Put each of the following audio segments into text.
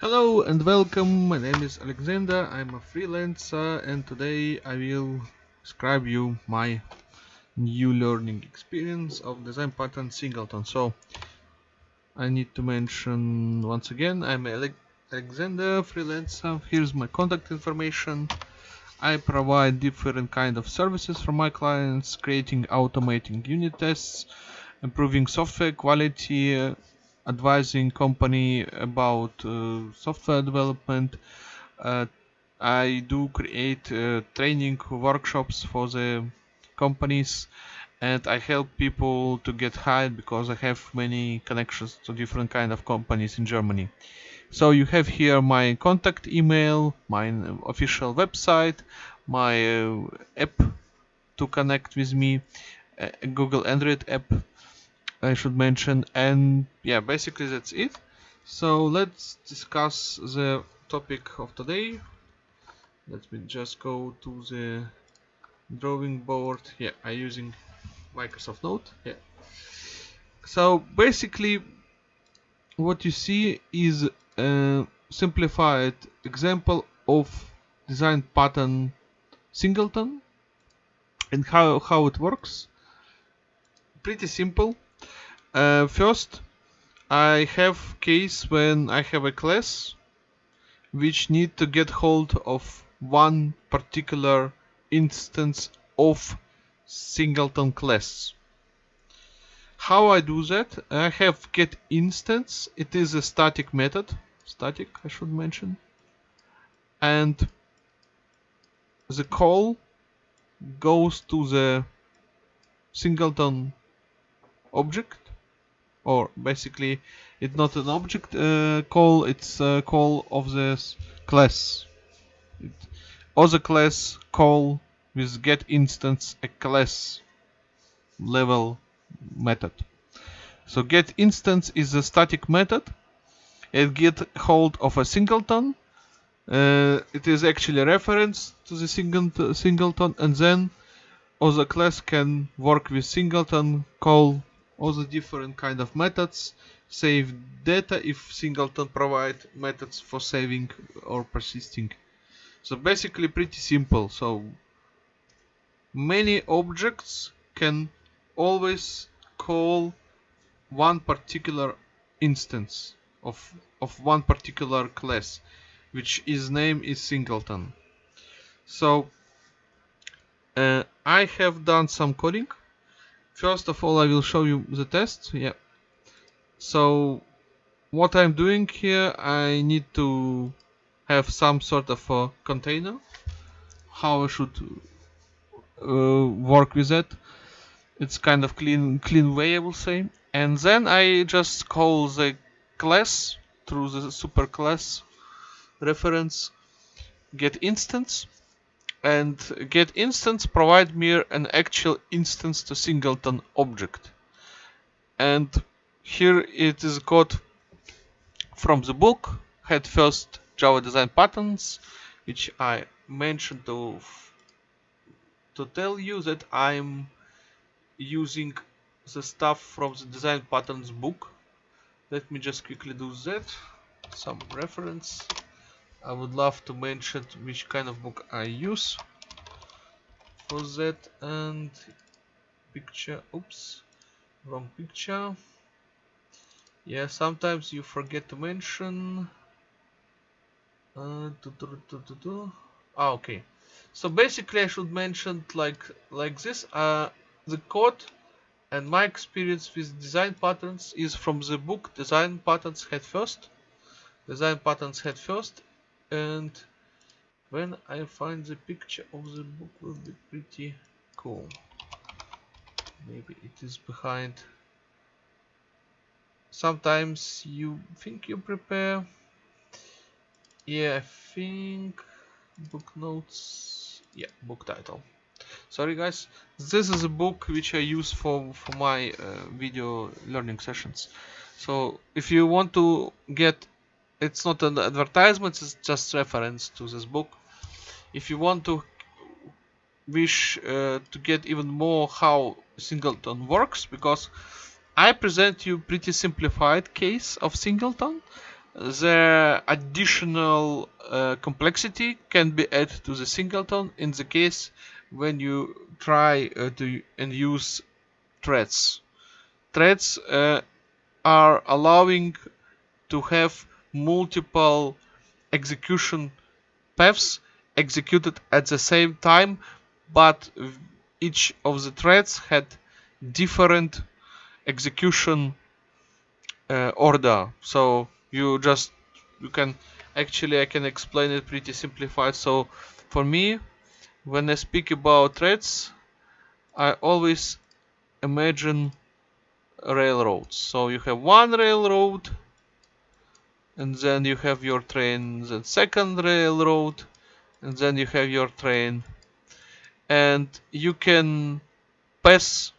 Hello and welcome, my name is Alexander, I'm a freelancer and today I will describe you my new learning experience of design pattern singleton. So I need to mention once again I'm Alexander, freelancer, here's my contact information. I provide different kind of services for my clients, creating automating unit tests, improving software quality, advising company about uh, software development. Uh, I do create uh, training workshops for the companies and I help people to get hired because I have many connections to different kind of companies in Germany. So you have here my contact email, my official website, my uh, app to connect with me, Google Android app I should mention and yeah basically that's it. So let's discuss the topic of today. Let me just go to the drawing board. Yeah I'm using Microsoft Note. Yeah. So basically what you see is a simplified example of design pattern singleton and how, how it works. Pretty simple uh, first, I have case when I have a class which need to get hold of one particular instance of singleton class. How I do that? I have get instance. It is a static method. Static, I should mention. And the call goes to the singleton object or basically it's not an object uh, call it's a call of this class. It, other class call with get instance a class level method. So get instance is a static method. It get hold of a singleton. Uh, it is actually a reference to the singleton and then other class can work with singleton call all the different kind of methods. Save data if singleton provide methods for saving or persisting. So basically pretty simple. So many objects can always call one particular instance of of one particular class which is name is singleton. So uh, I have done some coding First of all, I will show you the test. Yeah. So what I'm doing here, I need to have some sort of a container. How I should uh, work with it. It's kind of clean, clean way, I will say. And then I just call the class through the super class reference get instance and get instance provide me an actual instance to singleton object. And here it is code from the book Head First java design patterns which i mentioned to to tell you that i'm using the stuff from the design patterns book. Let me just quickly do that. Some reference I would love to mention which kind of book I use. For that and picture oops wrong picture. Yeah sometimes you forget to mention. Uh, ah, okay. So basically I should mention like like this. Uh, the code and my experience with design patterns is from the book design patterns head first. Design patterns head first and when I find the picture of the book will be pretty cool. Maybe it is behind. Sometimes you think you prepare. Yeah I think book notes. Yeah book title. Sorry guys. This is a book which I use for for my uh, video learning sessions. So if you want to get it's not an advertisement it's just reference to this book if you want to wish uh, to get even more how singleton works because I present you pretty simplified case of singleton the additional uh, complexity can be added to the singleton in the case when you try uh, to and use threads. Threads uh, are allowing to have multiple execution paths executed at the same time but each of the threads had different execution uh, order. So you just you can actually I can explain it pretty simplified. So for me when I speak about threads I always imagine railroads. So you have one railroad and then you have your train the second railroad and then you have your train. And you can pass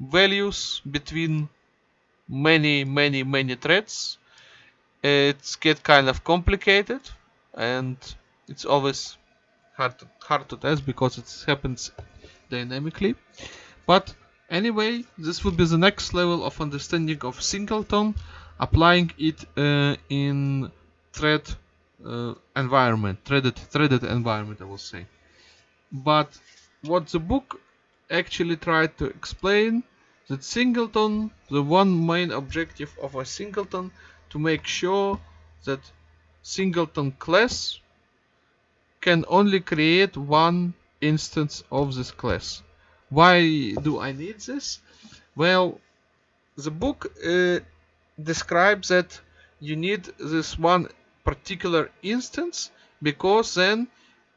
values between many many many threads. It's get kind of complicated and it's always hard to, hard to test because it happens dynamically. But anyway this would be the next level of understanding of singleton applying it uh, in thread uh, environment threaded threaded environment I will say. But what the book actually tried to explain that singleton the one main objective of a singleton to make sure that singleton class can only create one instance of this class. Why do I need this? Well the book uh, describes that you need this one particular instance because then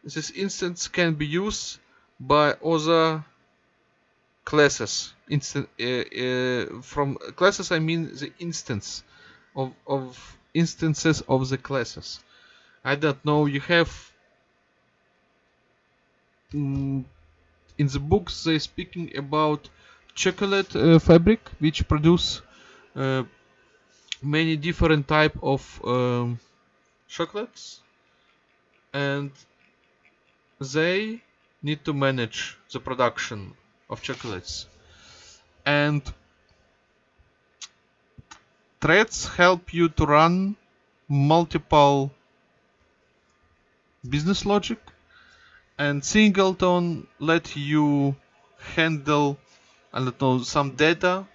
this instance can be used by other classes. Instant, uh, uh, from classes I mean the instance of, of instances of the classes. I don't know you have mm, in the books they're speaking about chocolate uh, fabric which produce uh, many different type of um, chocolates. And they need to manage the production of chocolates. And threads help you to run multiple business logic. And singleton let you handle I don't know some data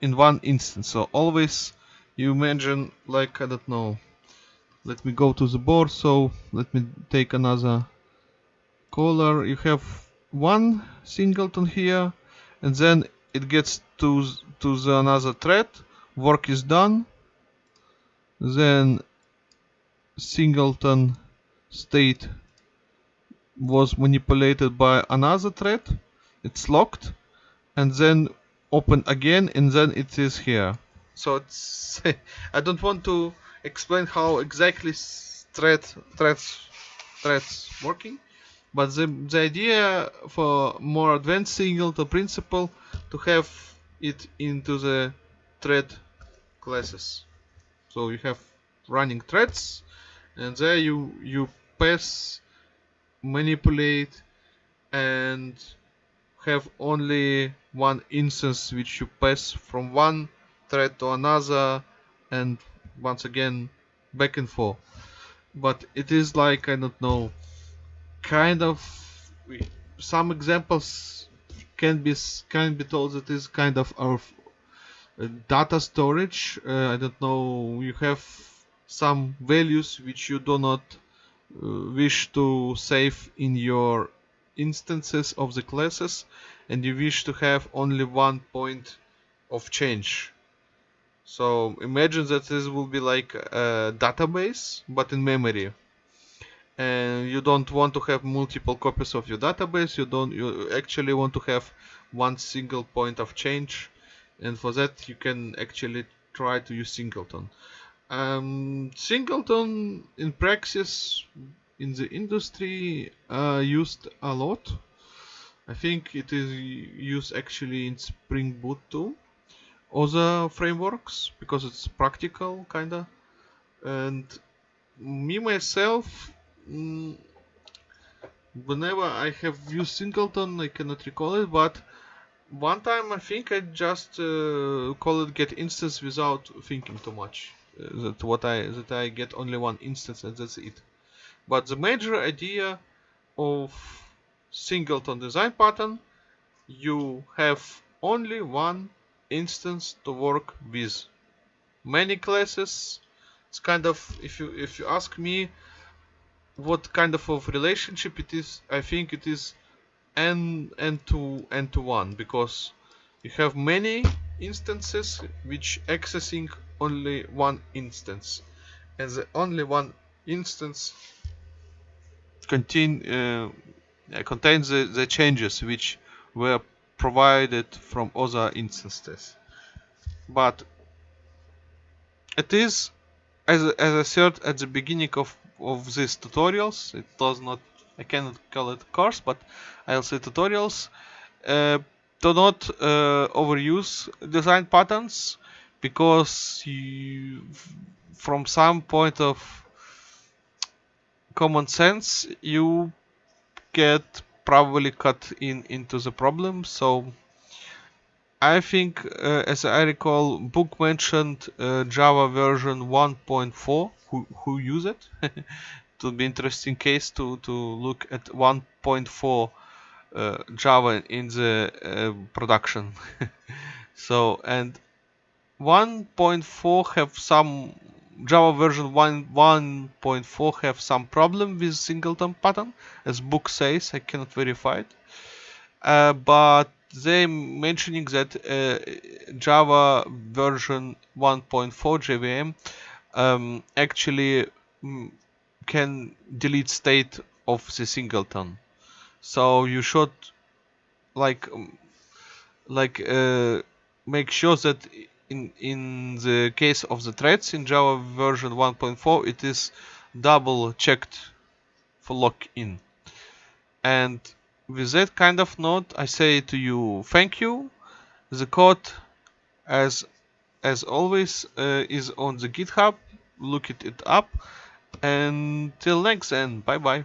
in one instance. So always you imagine like I don't know. Let me go to the board so let me take another color you have one singleton here and then it gets to to the another thread. Work is done. Then singleton state was manipulated by another thread. It's locked and then open again and then it is here so it's I don't want to explain how exactly thread threads threads working but the, the idea for more advanced signal singleton principle to have it into the thread classes. So you have running threads and there you you pass manipulate and have only one instance which you pass from one thread to another and once again back and forth. But it is like I don't know kind of some examples can be can be told that is kind of our uh, data storage. Uh, I don't know you have some values which you do not uh, wish to save in your instances of the classes and you wish to have only one point of change so imagine that this will be like a database but in memory. And you don't want to have multiple copies of your database. You don't you actually want to have one single point of change. And for that you can actually try to use singleton. Um, singleton in practice in the industry uh, used a lot. I think it is used actually in Spring Boot too other frameworks because it's practical kinda and me myself mm, whenever I have used singleton I cannot recall it but one time I think I just uh, call it get instance without thinking too much that what I that I get only one instance and that's it. But the major idea of singleton design pattern, you have only one instance to work with. Many classes, it's kind of if you if you ask me what kind of, of relationship it is, I think it is n n to n to one because you have many instances which accessing only one instance and the only one instance contain uh, contains the, the changes which were provided from other instances. But it is as, as I said at the beginning of, of these tutorials it does not I cannot call it course but I'll say tutorials uh, do not uh, overuse design patterns because you, from some point of common sense you get probably cut in into the problem. So I think uh, as I recall book mentioned uh, Java version 1.4 who, who use it? It would be interesting case to to look at 1.4 uh, Java in the uh, production. So and 1.4 have some Java version 1 1.4 have some problem with singleton pattern as book says I cannot verify it. Uh, but they mentioning that uh, Java version 1.4 JVM um, actually mm, can delete state of the singleton. So you should like um, like uh, make sure that in in the case of the threads in Java version 1.4 it is double checked for locking and with that kind of note I say to you thank you. The code as as always uh, is on the github. Look it, it up. And till next and bye bye